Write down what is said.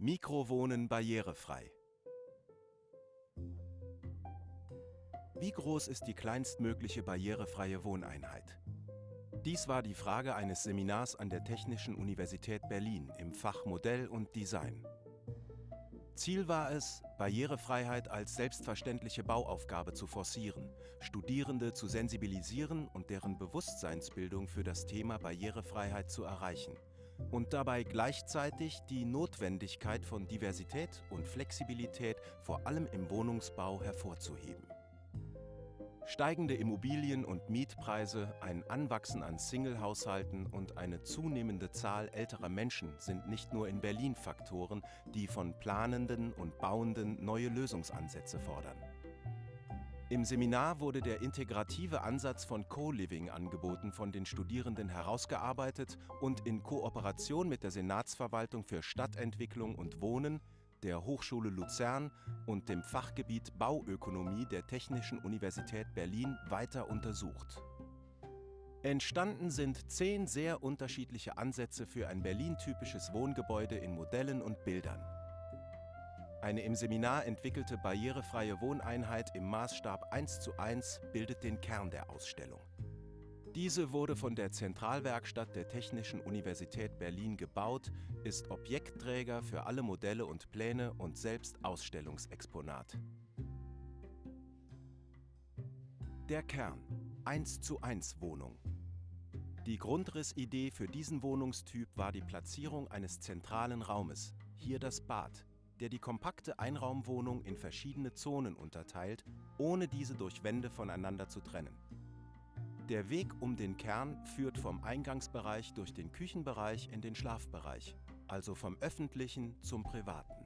Mikrowohnen barrierefrei. Wie groß ist die kleinstmögliche barrierefreie Wohneinheit? Dies war die Frage eines Seminars an der Technischen Universität Berlin im Fach Modell und Design. Ziel war es, Barrierefreiheit als selbstverständliche Bauaufgabe zu forcieren, Studierende zu sensibilisieren und deren Bewusstseinsbildung für das Thema Barrierefreiheit zu erreichen und dabei gleichzeitig die Notwendigkeit von Diversität und Flexibilität vor allem im Wohnungsbau hervorzuheben. Steigende Immobilien- und Mietpreise, ein Anwachsen an Single-Haushalten und eine zunehmende Zahl älterer Menschen sind nicht nur in Berlin Faktoren, die von Planenden und Bauenden neue Lösungsansätze fordern. Im Seminar wurde der integrative Ansatz von Co-Living angeboten von den Studierenden herausgearbeitet und in Kooperation mit der Senatsverwaltung für Stadtentwicklung und Wohnen der Hochschule Luzern und dem Fachgebiet Bauökonomie der Technischen Universität Berlin weiter untersucht. Entstanden sind zehn sehr unterschiedliche Ansätze für ein Berlin-typisches Wohngebäude in Modellen und Bildern. Eine im Seminar entwickelte barrierefreie Wohneinheit im Maßstab 1 zu 1 bildet den Kern der Ausstellung. Diese wurde von der Zentralwerkstatt der Technischen Universität Berlin gebaut, ist Objektträger für alle Modelle und Pläne und selbst Ausstellungsexponat. Der Kern 1 zu 1 Wohnung Die Grundrissidee für diesen Wohnungstyp war die Platzierung eines zentralen Raumes, hier das Bad, der die kompakte Einraumwohnung in verschiedene Zonen unterteilt, ohne diese durch Wände voneinander zu trennen. Der Weg um den Kern führt vom Eingangsbereich durch den Küchenbereich in den Schlafbereich, also vom öffentlichen zum privaten.